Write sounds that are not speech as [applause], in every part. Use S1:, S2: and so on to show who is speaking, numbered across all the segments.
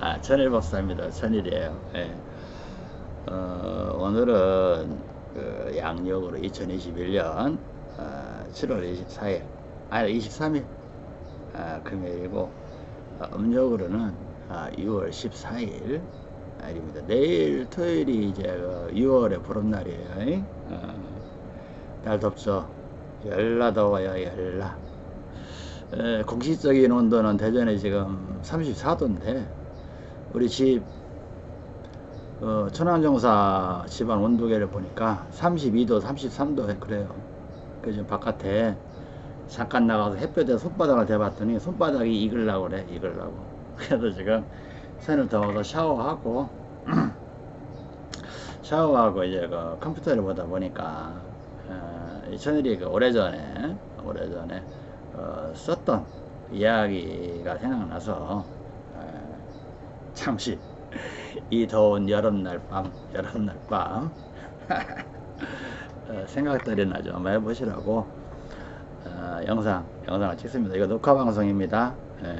S1: 아, 천일 박사입니다. 천일이에요. 예. 어, 오늘은 그 양력으로 2021년 어, 7월 24일, 아니 23일 아, 금요일이고 어, 음력으로는 아, 6월 14일 날입니다. 내일 토요일이 이제 그 6월의 보름날이에요. 어, 날 덥죠. 열나 더워요, 열나. 에, 공식적인 온도는 대전에 지금 34도인데 우리 집 어, 천안정사 집안 온도계를 보니까 32도, 33도 그래요. 그래서 바깥에 잠깐 나가서 햇볕에 손바닥을 대봤더니 손바닥이 익으려고 그래, 익으려고. [laughs] 그래서 지금 손을 더워서 샤워하고 [clears throat] 샤워하고 이제 그 컴퓨터를 보다 보니까 어, 이 천일이 그 오래전에 오래전에 어, 썼던 이야기가 생각나서 어, 잠시 이 더운 여름날 밤 여름날 밤 [laughs] 어, 생각들이나 좀 해보시라고 어, 영상 영상을 찍습니다. 이거 녹화 방송입니다. 예,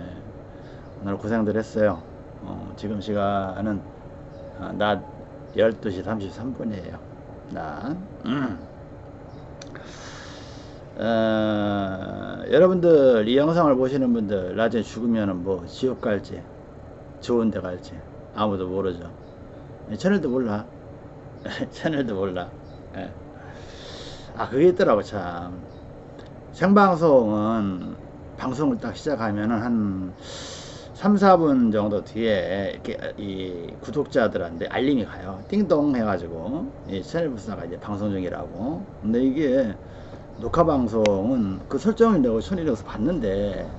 S1: 오늘 고생들 했어요. 어, 지금 시간은 어, 낮 12시 33분이에요. 낮. 음. 어, 여러분들 이 영상을 보시는 분들 나중에 죽으면은 뭐 지옥 갈지 좋은 데 갈지 아무도 모르죠 채널도 몰라 [laughs] 채널도 몰라 예. 아 그게 있더라고 참 생방송은 방송을 딱 시작하면은 한 3, 4분 정도 뒤에 이렇게 이 구독자들한테 알림이 가요. 띵동 해가지고 이 채널 부사가 이제 방송 중이라고. 근데 이게 녹화 방송은 그 설정을 내고 천일에서 봤는데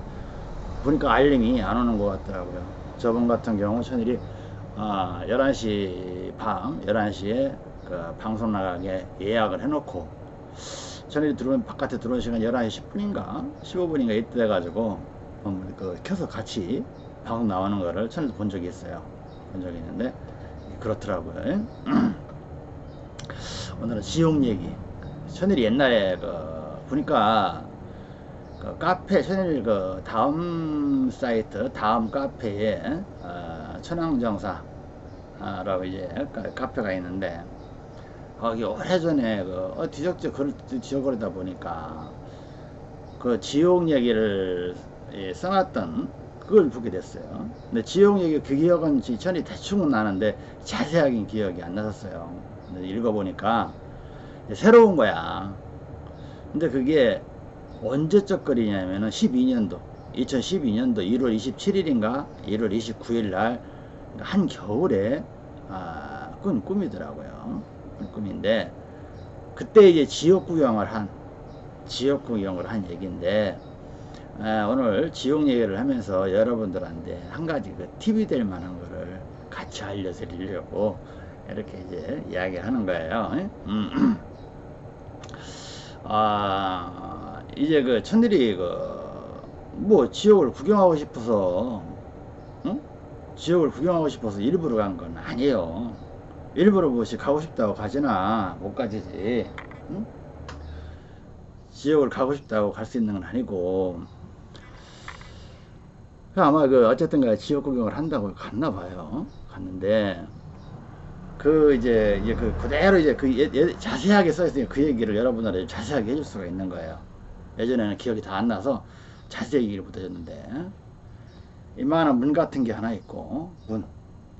S1: 보니까 알림이 안 오는 것 같더라고요. 저번 같은 경우 천일이 아, 11시 밤 11시에 그 방송 나가게 예약을 해놓고 천일이 들어오면 바깥에 들어오는 시간 11시 10분인가 15분인가 이때 돼가지고 음, 그 켜서 같이 방송 나오는 거를 천일도 본 적이 있어요. 본 적이 있는데 그렇더라고요. [clears throat] 오늘은 지옥 얘기 천일이 옛날에 그 보니까 그 카페 천일 그 다음 사이트 다음 카페에 어, 천황정사라고 이제 카페가 있는데 거기 오래전에 그 어, 뒤적지 뒤적거리다 보니까 그 지옥 얘기를 예, 써놨던 그걸 보게 됐어요. 근데 지옥 얘기 그 기억은 천이 대충은 나는데 자세하게 기억이 안 났었어요. 읽어보니까 새로운 거야. 근데 그게 언제적 거리냐면은 12년도, 2012년도 1월 27일인가 1월 29일 날 한겨울에 아, 꾼 꿈이더라고요. 꾼 꿈인데 그때 이제 지역 구경을 한 지역 구경을 한 얘기인데 아, 오늘 지역 얘기를 하면서 여러분들한테 한 가지 그 팁이 될 만한 거를 같이 알려드리려고 이렇게 이제 이야기하는 거예요. 음. [clears throat] 아 이제 그 천일이 그 뭐 지옥을 구경하고 싶어서 응? 지옥을 구경하고 싶어서 일부러 간 건 아니에요. 일부러 뭐지 가고 싶다고 가지나 못 가지지. 응? 지옥을 가고 싶다고 갈 수 있는 건 아니고 아마 그 어쨌든 가 지옥 구경을 한다고 갔나 봐요. 갔는데 그 이제 그 그대로 이제 그 예, 예, 자세하게 써 있으니까 그 얘기를 여러분들한테 자세하게 해줄 수가 있는 거예요. 예전에는 기억이 다 안 나서 자세히 얘기를 못 해줬는데 이만한 문 같은 게 하나 있고 문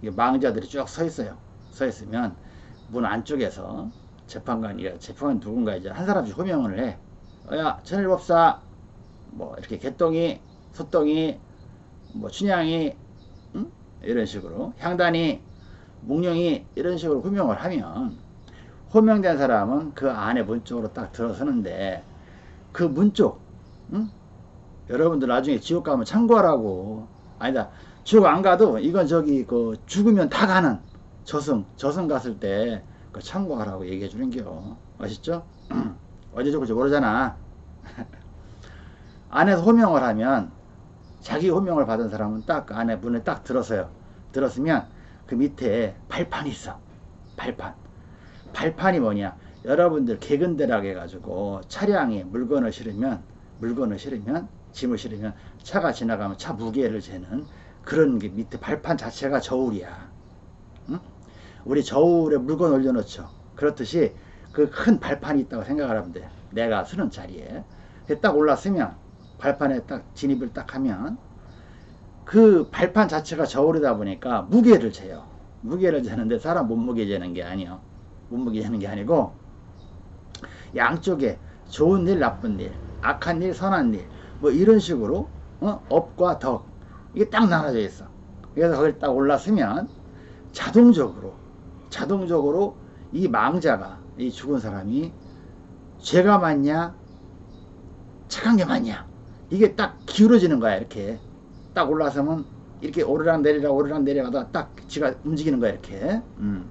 S1: 이게 망자들이 쭉 서 있어요. 서 있으면 문 안쪽에서 재판관이 재판관 누군가 이제 한 사람씩 호명을 해. 어야 천일법사 뭐 이렇게 개똥이 소똥이 뭐 춘향이 응? 이런 식으로 향단이 묵령이 이런 식으로 호명을 하면 호명된 사람은 그 안에 문 쪽으로 딱 들어서는데 그 문 쪽, 응? 여러분들 나중에 지옥 가면 참고하라고. 아니다. 지옥 안 가도 이건 저기 그 죽으면 다 가는 저승, 저승 갔을 때 그 참고하라고 얘기해 주는 겨. 아시죠? [clears throat] 어제 저거 모르잖아. [laughs] 안에서 호명을 하면 자기 호명을 받은 사람은 딱 안에 문에 딱 들어서요. 들었으면 그 밑에 발판이 있어. 발판. 발판이 뭐냐? 여러분들 개근대락 해가지고 차량에 물건을 실으면 물건을 실으면 짐을 실으면 차가 지나가면 차 무게를 재는 그런 게 밑에 발판 자체가 저울이야. 응? 우리 저울에 물건 올려놓죠. 그렇듯이 그 큰 발판이 있다고 생각을 하면 돼. 내가 쓰는 자리에. 딱 올랐으면 발판에 딱 진입을 딱 하면 그 발판 자체가 저울이다 보니까 무게를 재요. 무게를 재는데 사람 몸무게 재는 게 아니요. 몸무게 재는 게 아니고 양쪽에 좋은 일, 나쁜 일, 악한 일, 선한 일, 뭐 이런 식으로 어? 업과 덕 이게 딱 나눠져 있어. 그래서 거기 딱 올랐으면 자동적으로 자동적으로 이 망자가 이 죽은 사람이 죄가 많냐 착한 게 많냐 이게 딱 기울어지는 거야 이렇게 딱 올라서면 이렇게 오르락 내리락 오르락 내려가다 딱 지가 움직이는 거야 이렇게. 음.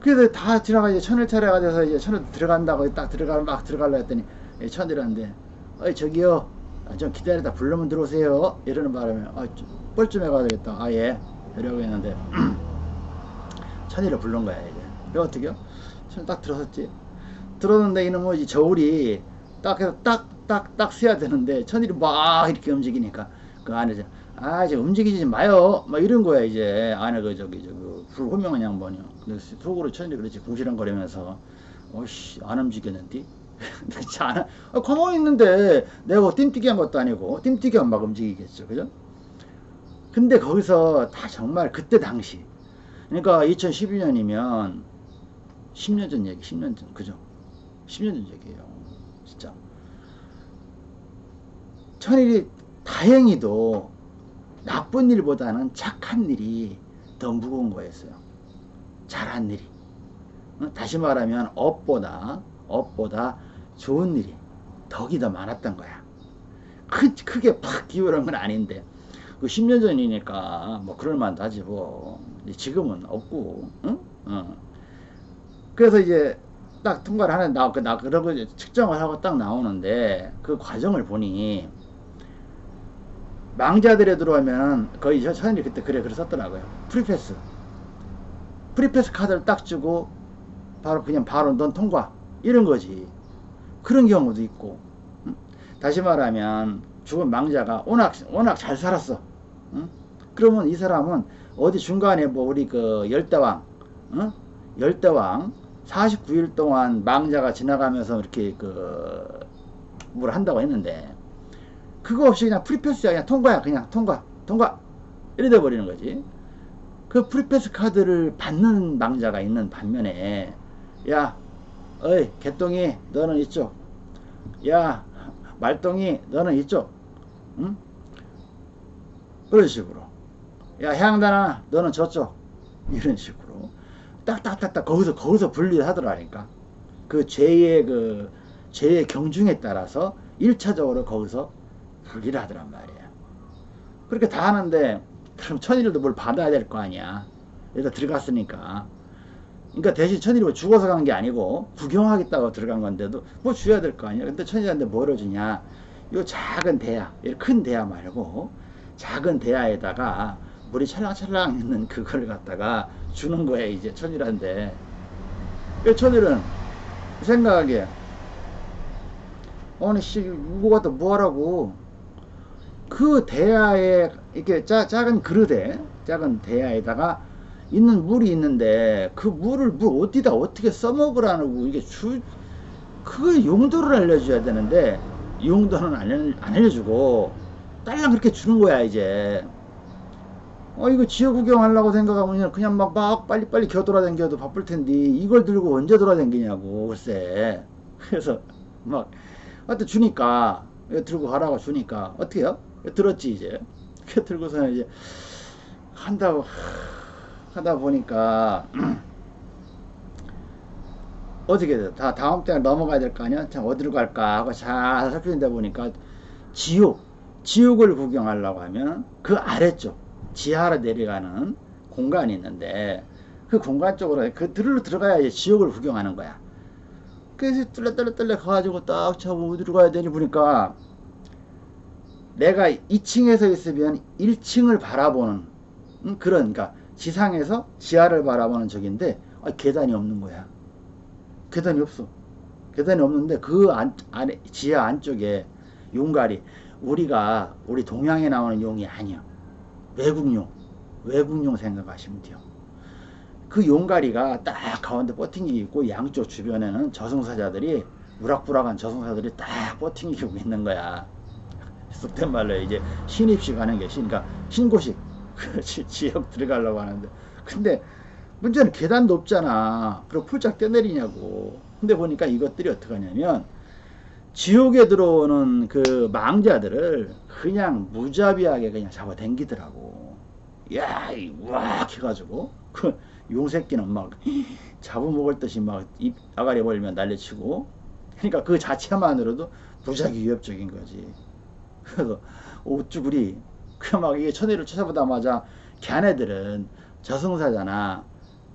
S1: 그래서 다 지나가 이제 천일 차례가 돼서 이제 천을 들어간다고 딱 들어가 막 들어가려 했더니 천이라는데 어이 저기요. 아, 좀 기다리다 불러면 들어오세요. 이러는 바람에 아, 뻘쭘 해가 되겠다. 아예. 이러고 했는데 [clears throat] 천일을 불른 거야 이제 그 어떻게요? 천딱 들어섰지? 들었는데 이놈의 이 저울이 딱 해서 딱 딱딱 세야 되는데 천일이 막 이렇게 움직이니까 그 안에서 아 이제 움직이지 마요. 막 이런 거야 이제. 안에 그 저기 저기 불호명한 양반이요 근데 속으로 천일이 그렇지 궁시렁거리면서 어씨 안 움직였는데 [laughs] 안, 아, 가만히 있는데 내가 뭐 띵뛰기 한 것도 아니고 띵뛰기 하면 막 움직이겠죠. 그죠? 근데 거기서 다 정말 그때 당시 그러니까 2012년이면 10년 전 얘기 10년 전 그죠? 10년 전 얘기예요 진짜 천일이 다행히도 나쁜 일보다는 착한 일이 더 무거운 거였어요. 잘한 일이. 다시 말하면 업보다 업보다 좋은 일이 덕이 더 많았던 거야. 크, 크게 팍 기울은 건 아닌데 그 10년 전이니까 뭐 그럴 만도 하지 뭐 지금은 없고 응? 어. 그래서 이제 딱 통과를 하는 나, 나 그러고 측정을 하고 딱 나오는데 그 과정을 보니 망자들에 들어오면 거의 저천일이 그때 그래 썼더라고요. Free pass. Free pass 카드를 딱 주고 바로 그냥 바로 넌 통과 이런 거지. 그런 경우도 있고. 응? 다시 말하면 죽은 망자가 워낙 워낙 잘 살았어. 응? 그러면 이 사람은 어디 중간에 뭐 우리 그 열대왕, 응? 열대왕 49일 동안 망자가 지나가면서 이렇게 그 뭘 한다고 했는데 그거 없이 그냥 free pass야. 그냥 통과야. 그냥 통과. 통과. 이래 돼 버리는 거지. 그 free pass 카드를 받는 망자가 있는 반면에 야 어이 개똥이 너는 이쪽 야 말똥이 너는 이쪽 응? 그런 식으로. 야 향단아 너는 저쪽 이런 식으로. 딱딱딱딱 거기서 거기서 분리를 하더라니까. 그 죄의 그 죄의 경중에 따라서 1차적으로 거기서 분리를 하더란 말이야. 그렇게 다 하는데 그럼 천일도 뭘 받아야 될 거 아니야. 여기다 들어갔으니까. 그러니까 대신 천일이 죽어서 간 게 아니고 구경하겠다고 들어간 건데도 뭐 줘야 될 거 아니야. 근데 천일한테 뭐를 주냐. 요 작은 대야, 큰 대야 말고 작은 대야에다가 물이 찰랑찰랑 있는 그걸 갖다가 주는 거야 이제 천일한테. 천일은 생각하기에 아니 씨 이거 갖다 뭐하라고 그 대야에 이렇게 짜, 작은 그릇에 작은 대야에다가 있는 물이 있는데 그 물을 물 어디다 어떻게 써먹으라고 이게 주 그 용도를 알려줘야 되는데 용도는 안, 안 알려주고 딸랑 그렇게 주는 거야 이제. 어 이거 지역 구경하려고 생각하면 그냥 막, 막 빨리빨리 겨 돌아다녀도 바쁠 텐데 이걸 들고 언제 돌아다니냐고 글쎄. 그래서 막 하여튼 주니까 들고 가라고 주니까. 어떻게 해요? 들었지 이제 그 들고서는 이제 한다고 하다 보니까 [clears throat] 어떻게 돼? 다 다음 때가 넘어가야 될 거 아니야? 참 어디로 갈까 하고 잘 살피다 보니까 지옥 지옥을 구경하려고 하면 그 아래쪽 지하로 내려가는 공간이 있는데 그 공간 쪽으로 그 들로 들어가야 이제 지옥을 구경하는 거야. 그래서 뚫레뚫레뚫레 가가지고 딱 차고 어디로 가야 되니 보니까 내가 2층에서 있으면 1층을 바라보는 음, 그런 그러니까 지상에서 지하를 바라보는 적인데 아, 계단이 없는 거야. 계단이 없어. 계단이 없는데 그 안, 안에 지하 안쪽에 용가리. 우리가 우리 동양에 나오는 용이 아니야. 외국용. 외국용 생각하시면 돼요. 그 용가리가 딱 가운데 버팅이 있고 양쪽 주변에는 저승사자들이 우락부락한 저승사들이 딱 버팅이고 [laughs] 있는 거야 속된 말로 이제 신입식 하는 게 신, 그러니까 신고식. [laughs] 그 지- 지역 들어가려고 하는데. 근데 문제는 계단 높잖아. 그리고 풀짝 뛰어내리냐고. 근데 보니까 이것들이 어떻게 하냐면 지옥에 들어오는 그 망자들을 그냥 무자비하게 그냥 잡아 당기더라고. 야, 이 우악 해가지고. 그 용새끼는 막 [laughs] 잡아먹을 듯이 막 입 아가리 벌리면 난리치고. 그러니까 그 자체만으로도 무지하게 위협적인 거지 그래서 옷주구리 그막 이게 천일을 찾아보다마자 걔네들은 저승사잖아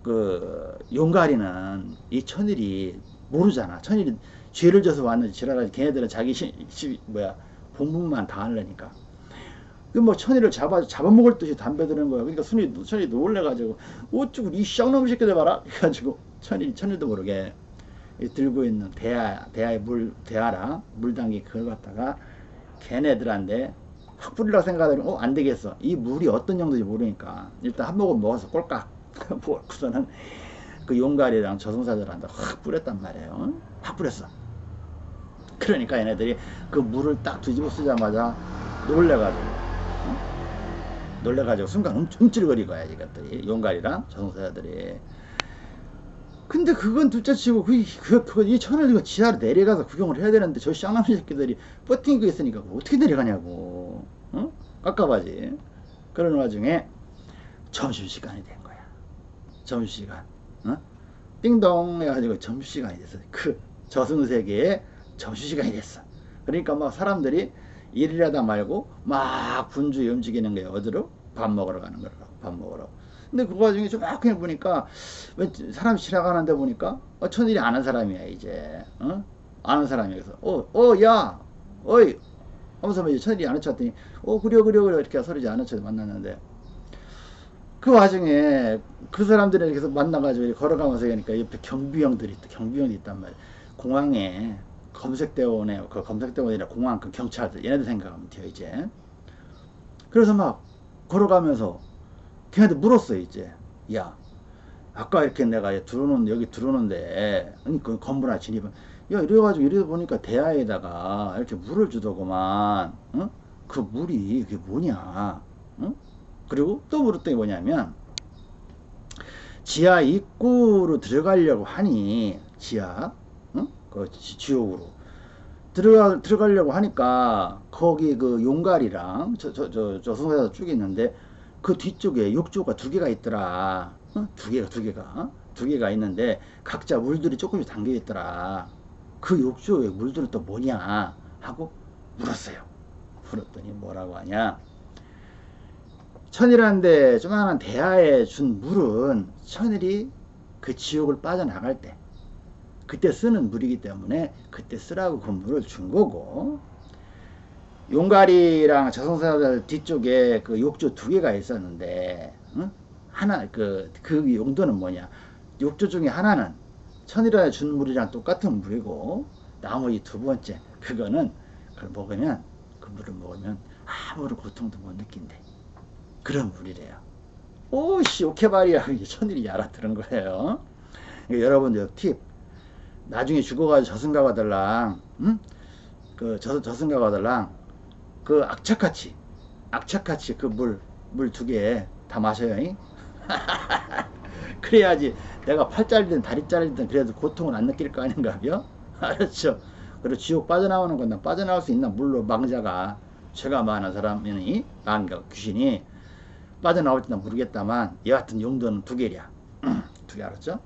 S1: 그 용가리는 이 천일이 모르잖아. 천일이 죄를 져서 왔는지 지랄하지. 걔네들은 자기 시, 시- 뭐야 본분만 다 하려니까. 그뭐 천일을 잡아 잡아먹을 듯이 담배 드는 거야. 그러니까 순이 천이 놀래가지고 어쭈구 이 쌍놈 새끼들 봐라. 해가지고 천일 천일도 모르게 이 들고 있는 대야 대야의 물 대야랑 물당기 그걸 갖다가 걔네들한테 확 뿌리라고 생각하더니 어 안되겠어. 이 물이 어떤 정도인지 모르니까 일단 한 모금 먹어서 꼴깍 [laughs] 먹고서는 그 용가리랑 저승사들한테 확 뿌렸단 말이에요. 확 뿌렸어. 그러니까 얘네들이 그 물을 딱 뒤집어 쓰자마자 놀래가지고 어? 놀래가지고 순간 움, 움찔거리고 거야 이것들이. 용가리랑 저승사자들이 근데 그건 둘째치고 그, 그, 그, 이 천을 이거 지하로 내려가서 구경을 해야 되는데 저 쌍남이 새끼들이 버팅고 있으니까 어떻게 내려가냐고 어? 깝깝하지 그런 와중에 점심시간이 된 거야 점심시간 어? 띵동 해가지고 점심시간이 됐어 그 저승세계에 점심시간이 됐어 그러니까 막 사람들이 일을 하다 말고 막 분주히 움직이는 거예요 어디로? 밥 먹으러 가는 거라고 밥 먹으러 근데 그 와중에 조막히 보니까 왜 사람 지나가는데 보니까 어, 천일이 아는 사람이야 이제. 어? 아는 사람이야. 그래서 어어야! 어이! 하면서 이제 천일이 아는 척 했더니 어 그려 그려 그려 이렇게 서로 이제 아는 척 만났는데. 그 와중에 그 사람들이 계속 만나가지고 걸어가면서 하니까 옆에 경비형들이 경비형이 있단 말이야. 공항에 검색대원에 그 검색대원이라 공항 그 경찰들 얘네들 생각하면 돼요 이제. 그래서 막 걸어가면서 걔한테 물었어요 이제 야 아까 이렇게 내가 들어오는 여기 들어오는데 아니, 그 건물 하나 진입은 야 이래가지고 이래 보니까 대야에다가 이렇게 물을 주더구만 어? 그 물이 그게 뭐냐 어? 그리고 또 물었더니 뭐냐면 지하 입구로 들어가려고 하니 지하 어? 그 지- 지옥으로 들어가 들어가려고 하니까 거기 그 용갈이랑 저 저저 저승사자 쭉 있는데 그 뒤쪽에 욕조가 두 개가 있더라. 어? 두 개가 두 개가 어? 두 개가 있는데 각자 물들이 조금씩 담겨 있더라. 그 욕조에 물들은 또 뭐냐 하고 물었어요. 물었더니 뭐라고 하냐? 천일한데 조만한 대하에 준 물은 천일이 그 지옥을 빠져나갈 때 그때 쓰는 물이기 때문에 그때 쓰라고 그 물을 준 거고 용가리랑 저승사자들 뒤쪽에 그 욕조 두 개가 있었는데 응? 하나 그, 그 용도는 뭐냐? 욕조 중에 하나는 천일에 준 물이랑 똑같은 물이고 나머지 두 번째 그거는 그걸 먹으면 그 물을 먹으면 아무런 고통도 못 느낀대. 그런 물이래요. 오씨 오케바리야. [laughs] 천일이 알아들은 거예요. 그러니까 여러분들 팁. 나중에 죽어가지고 저승가가들랑 응? 그 저, 저승가가들랑 그 악착같이 악착같이 그 물 물 두 개 다 마셔요 잉? [laughs] 그래야지 내가 팔 잘리든 다리 잘리든 그래도 고통을 안 느낄 거 아닌가요? [laughs] 알았죠? 그리고 지옥 빠져나오는 건난 빠져나올 수 있나 물론 망자가 죄가 많은 사람이니 망가 귀신이 빠져나올지 는 모르겠다만 여하튼 용도는 두 개랴 [clears throat] 두 개 알았죠?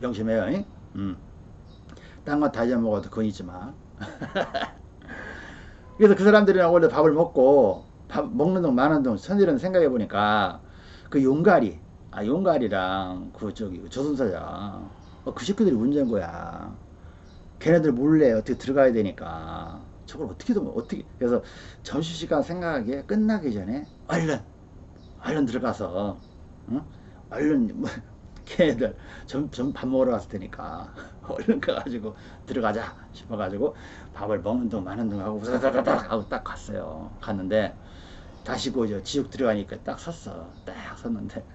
S1: 명심해요 잉? 음. 딴건 다 잊어먹어도 그건 마 [laughs] 그래서 그 사람들이랑 원래 밥을 먹고 밥 먹는 동 마는 동 천일은 생각해 보니까 그 용가리 아 용가리랑 그 저기 저승사자 어, 그 새끼들이 문제인 거야 걔네들 몰래 어떻게 들어가야 되니까 저걸 어떻게든 어떻게 그래서 점심시간 생각하기에 끝나기 전에 얼른 얼른 들어가서 응? 얼른 뭐, 걔네들 전, 전밥 먹으러 갔을 테니까 [laughs] 얼른 가가지고 들어가자 싶어가지고 밥을 먹는 동 마는 동 하고 우다다다닥 하고 딱 갔어요. 갔는데 다시 그저 지옥 들어가니까 딱 섰어. 딱 섰는데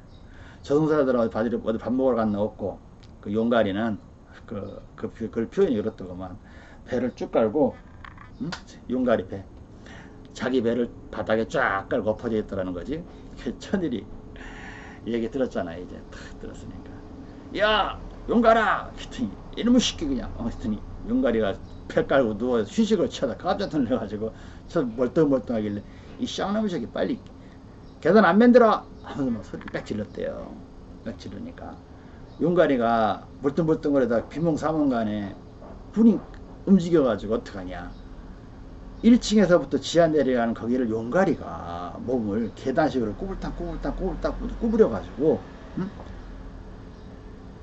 S1: 어디 밥, 어디 밥 먹으러 갔나 없고 그 용가리는 그, 그, 표- 그 표현이 그렇더구만. 배를 쭉 깔고 응? 용가리 배. 자기 배를 바닥에 쫙 깔고 엎어져 있더라는 거지. 그 천일이 얘기 들었잖아 이제. 탁 들었으니까. 야 용가라! 했더니. 이놈의 새끼 그냥. 어, 했더니. 용가리가 배 깔고 누워 휴식을 취하다 깜짝 놀래가지고 저 멀뚱멀뚱하길래 이 쌍놈의 새끼 빨리 계단 안 만들어! 하면서 막 소리 빽 질렀대요. 빽 지르니까. 용가리가 멀뚱멀뚱거리다 비몽사몽간에 분이 움직여가지고 어떡하냐. 1층에서부터 지하 내려가는 거기를 용가리가 몸을 계단식으로 꾸불탕 꾸불탕 꾸불탕 꾸부려 가지고 응?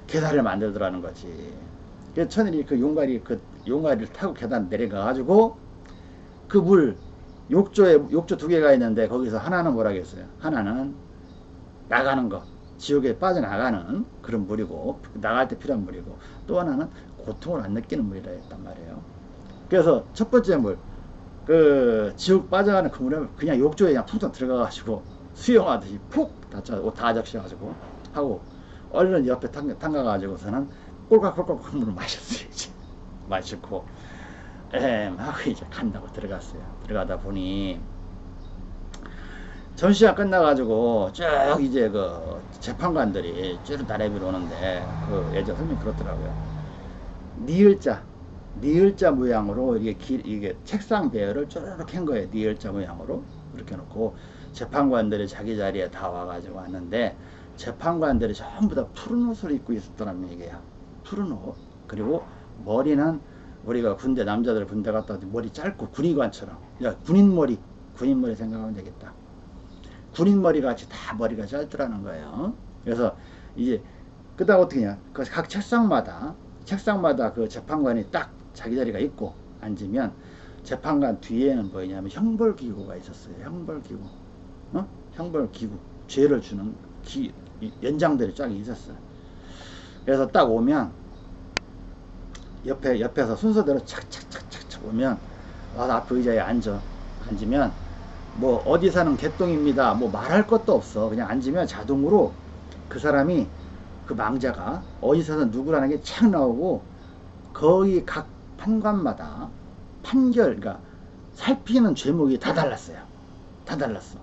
S1: 계단을 만들더라는 거지. 그래서 천일이 그 용가리 그 용가리를 타고 계단 내려가 가지고 그 물 욕조에 욕조 두 개가 있는데 거기서 하나는 뭐라겠어요? 하나는 나가는 거 지옥에 빠져나가는 그런 물이고 나갈 때 필요한 물이고 또 하나는 고통을 안 느끼는 물이라 했단 말이에요. 그래서 첫 번째 물, 그 지옥 빠져가는 그 물에 그냥 욕조에 그냥 푹 들어가가지고 수영하듯이 푹 다쳐 옷다 적셔가지고 하고 얼른 옆에 담가, 담가가지고서는 꼴깍꼴깍 물을 마셨어요 이제. [laughs] 마시고 엠 하고 이제 간다고 들어갔어요. 들어가다 보니 전시가 끝나가지고 쭉 이제 그 재판관들이 쭉 나래비로 오는데 그 예전 선생님 그렇더라고요. 니을자 니을자 모양으로 이게 길, 이게 책상 배열을 쪼르륵 한 거예요. 니을자 모양으로 이렇게 놓고 재판관들이 자기 자리에 다 와가지고 왔는데 재판관들이 전부 다 푸른 옷을 입고 있었더라는 얘기예요 푸른 옷. 그리고 머리는 우리가 군대 남자들 군대 갔다 와도 머리 짧고 군의관처럼. 야 군인 머리 군인 머리 생각하면 되겠다. 군인 머리 같이 다 머리가 짧더라는 거예요. 그래서 이제 그다음 어떻게 냐그각 책상마다 책상마다 그 재판관이 딱 자기 자리가 있고 앉으면 재판관 뒤에는 뭐냐면 형벌기구가 있었어요. 형벌기구. 어? 형벌기구. 죄를 주는 기, 이 연장들이 쫙 있었어요. 그래서 딱 오면 옆에 옆에서 순서대로 착착착착착 오면 와서 앞에 의자에 앉아. 앉으면 뭐 어디 사는 개똥입니다. 뭐 말할 것도 없어. 그냥 앉으면 자동으로 그 사람이 그 망자가 어디서 는 누구라는 게 착 나오고 거의 각 판관마다 판결 그러니까 살피는 죄목이 다 달랐어요 다 달랐어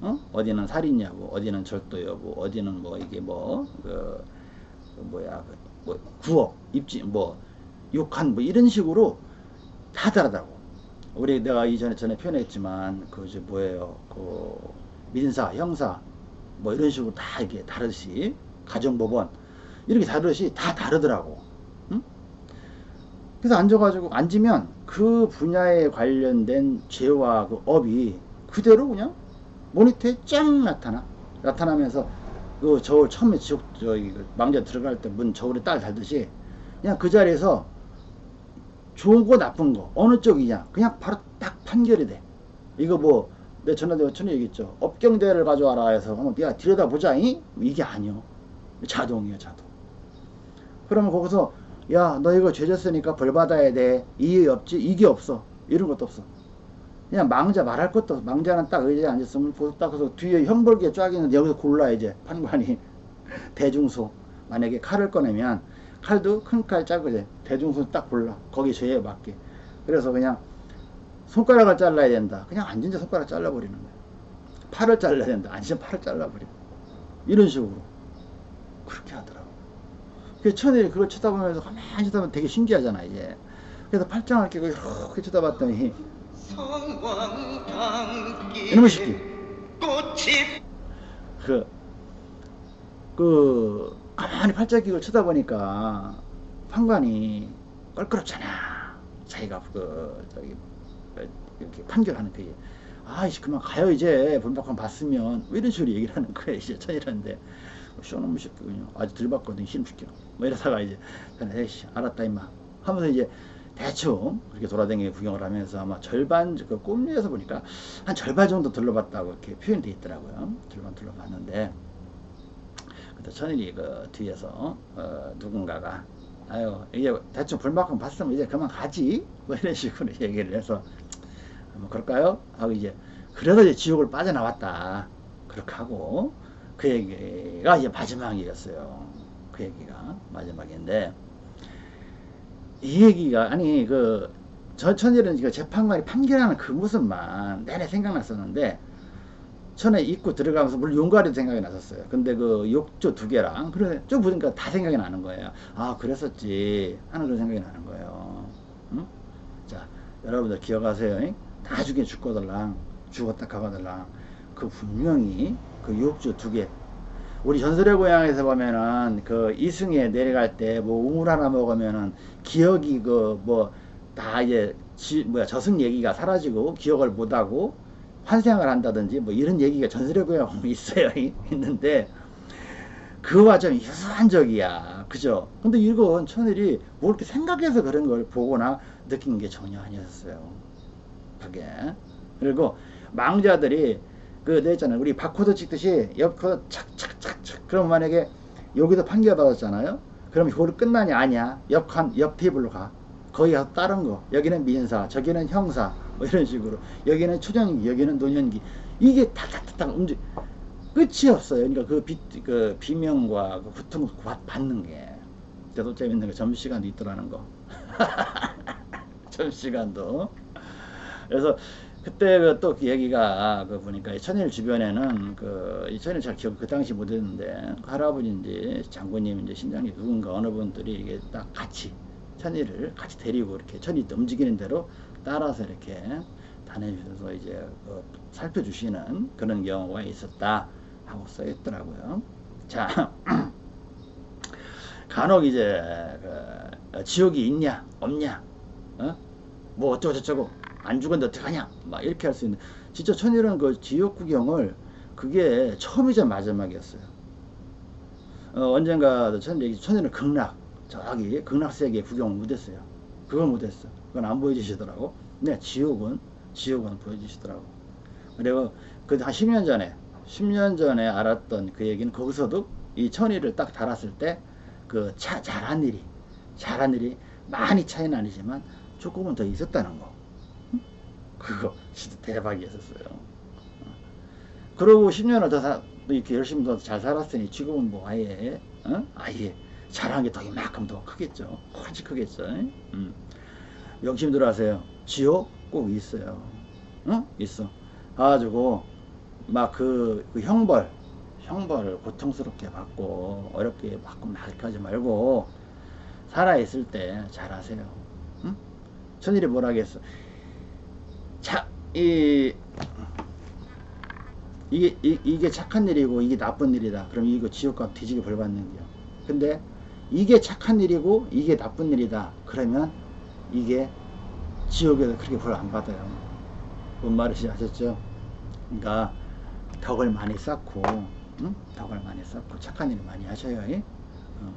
S1: 어? 어디는 살인 여부 어디는 절도 여부 어디는 뭐 이게 뭐그 그 뭐야 그 뭐 구업 입지 뭐 욕한 뭐 이런 식으로 다 다르다고 우리 내가 이전에 전에 표현했지만 그저 뭐예요 그 민사 형사 뭐 이런 식으로 다 이게 다르듯이 가정법원 이렇게 다르듯이 다 다르더라고 응? 그래서 앉아가지고 앉으면 그 분야에 관련된 죄와 그 업이 그대로 그냥 모니터에 쫙 나타나. 나타나면서 그 저울 처음에 지옥 저기 그 망자 들어갈 때 문 저울에 딱 달듯이 그냥 그 자리에서 좋은 거 나쁜 거 어느 쪽이냐 그냥 바로 딱 판결이 돼. 이거 뭐 내 전화대가 전에 얘기했죠. 업경대를 가져와라 해서 한번 야 들여다보자 이? 이게 아니요. 자동이에요 자동. 그러면 거기서 야 너 이거 죄졌으니까 벌 받아야 돼. 이의 없지 이게 없어. 이런 것도 없어. 그냥 망자 말할 것도 없어. 망자는 딱 의자에 앉았으면 거기서 딱 그래서 뒤에 형벌기에 쫙 있는데 여기서 골라 이제. 판관이. [laughs] 대중소. 만약에 칼을 꺼내면 칼도 큰 칼 작은 대중소 딱 골라. 거기 죄에 맞게. 그래서 그냥 손가락을 잘라야 된다. 그냥 앉은 자 손가락 잘라버리는 거야. 팔을 잘라야 된다. 앉은 자 팔을 잘라버리고. 이런 식으로. 그렇게 하더라고 그 천일이 그걸 쳐다보면서 가만히 쳐다보면 되게 신기하잖아 이제 그래서 팔짱을 끼고 이렇게 쳐다봤더니 이놈의 새끼
S2: 꽃이
S1: 그, 그, 가만히 팔짱 끼고 쳐다보니까 판관이 껄끄럽잖아. 자기가 그, 저기, 그, 이렇게 판결하는 그게. 아이씨, 그만 가요, 이제. 본박한 봤으면. 뭐 이런 식으로 얘기를 하는 거예요, 이제 천이라는데. 쇼놈의 새끼군요. 아주 들 봤거든, 신시켜. 뭐 이러다가 이제, 에이씨, 알았다, 임마. 하면서 이제, 대충 그렇게 돌아다니게 구경을 하면서 아마 절반 그 꿈에서 보니까 한 절반 정도 둘러봤다고 이렇게 표현되어 있더라고요. 절반 둘러봤는데 그때 천일이 그 뒤에서 어, 누군가가 아유 이제 대충 불만큼 봤으면 이제 그만 가지 뭐 이런 식으로 [laughs] 얘기를 해서 뭐 그럴까요? 하고 이제 그래도 이제 지옥을 빠져나왔다 그렇게 하고 그 얘기가 이제 마지막이었어요 그 얘기가 마지막인데 이 얘기가 아니 그저 천일은 그 재판관이 판결하는 그 모습만 내내 생각났었는데 전에 입구 들어가면서 물론 용가리도 생각이 났었어요. 근데 그 욕조 두 개랑 그래 좀 보니까 다 생각이 나는 거예요. 아 그랬었지 하는 그런 생각이 나는 거예요. 응? 자 여러분들 기억하세요. 잉? 나중에 죽거들랑 죽었다 가거들랑 그 분명히 그 욕조 두 개. 우리 전설의 고향에서 보면은 그 이승에 내려갈 때 뭐 우물 하나 먹으면은 기억이 그 뭐 다 이제 지, 뭐야 저승 얘기가 사라지고 기억을 못하고 환생을 한다든지 뭐 이런 얘기가 전설의 보면 [laughs] 있어요. 있는데 그와 좀 유사한 적이야. 그죠? 근데 이건 천일이 뭐 이렇게 생각해서 그런 걸 보거나 느낀 게 전혀 아니었어요. 그게. 그리고 망자들이 그 내있잖아요. 우리 바코드 찍듯이 옆코드 착착착착 그럼 만약에 여기도 판결 받았잖아요. 그럼 이거로 끝나냐? 아니야. 옆칸 옆 테이블로 가. 거기 가서 다른 거. 여기는 민사 저기는 형사. 뭐 이런 식으로. 여기는 초년기 여기는 노년기. 이게 탁탁탁탁 움직 끝이 없어요. 그러니까 그, 비, 그 비명과 그 고통을 받- 받는 게. 또 재밌는 거 점심시간도 있더라는 거. [laughs] 점심시간도. 그래서 그때 그또 얘기가 그 보니까 이 천일 주변에는 그 이 천일 잘 기억 그 당시 못했는데 그 할아버지인지 장군님인지 신장님 누군가 어느 분들이 이게 딱 같이 천일을 같이 데리고 이렇게 천이 움직이는 대로 따라서 이렇게 다녀주셔서 이제 그 살펴주시는 그런 경우가 있었다 하고 써 있더라고요. 자 [clears throat] 간혹 이제 그 지옥이 있냐 없냐 어? 뭐 어쩌고 저쩌고 안 죽었는데 어떡하냐? 막 이렇게 할 수 있는. 진짜 천일은 그 지옥 구경을 그게 처음이자 마지막이었어요. 어, 언젠가 천, 얘기- 천일은 극락 저기 극락 세계 구경을 못했어요. 그걸 못했어. 그건 안 보여주시더라고. 네 지옥은 지옥은 보여주시더라고. 그리고 그 한 10년 전에 10년 전에 알았던 그 얘기는 거기서도 이 천일을 딱 달았을 때 그 잘한 일이 잘한 일이 많이 차이는 아니지만 조금은 더 있었다는 거. 응? 그거 진짜 대박이었었어요 어. 그러고 10년을 더 사, 또 이렇게 열심히 더 잘 살았으니 지금은 뭐 아예 어? 아예 잘한 게 더 이만큼 더 크겠죠 훨씬 크겠죠 음. 명심들 하세요 지옥 꼭 있어요 응? 있어 가지고 막그그 형벌 형벌을 고통스럽게 받고 어렵게 받고 하지 말고 살아있을 때 잘하세요 응? 천일이 뭐라 하겠어 자, 이 이게 이, 이게 착한 일이고 이게 나쁜 일이다. 그럼 이거 지옥과 뒤지게 벌 받는 거야 근데 이게 착한 일이고 이게 나쁜 일이다. 그러면 이게 지옥에서 그렇게 벌 안 받아요. 뭔 말인지 아셨죠? 그러니까 덕을 많이 쌓고 응? 덕을 많이 쌓고 착한 일을 많이 하셔요 예? 어.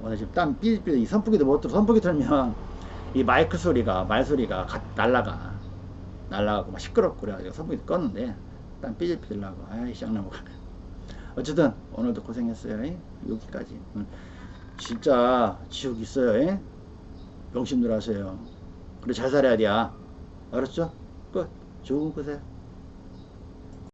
S1: 오늘 지금 땀 삐삐 이 선풍기도 못 들어. 선풍기 틀면 이 마이크 소리가 말 소리가 가, 날라가 날라가고 막 시끄럽고 그래가지고 선풍기 껐는데 땀 삐질삐질 나고 아이 쌍나무 어쨌든 오늘도 고생했어요 예? 여기까지 응. 진짜 지옥 있어요 예? 명심들 하세요 그래 잘 살아야 돼 알았죠? 끝 좋은 곳에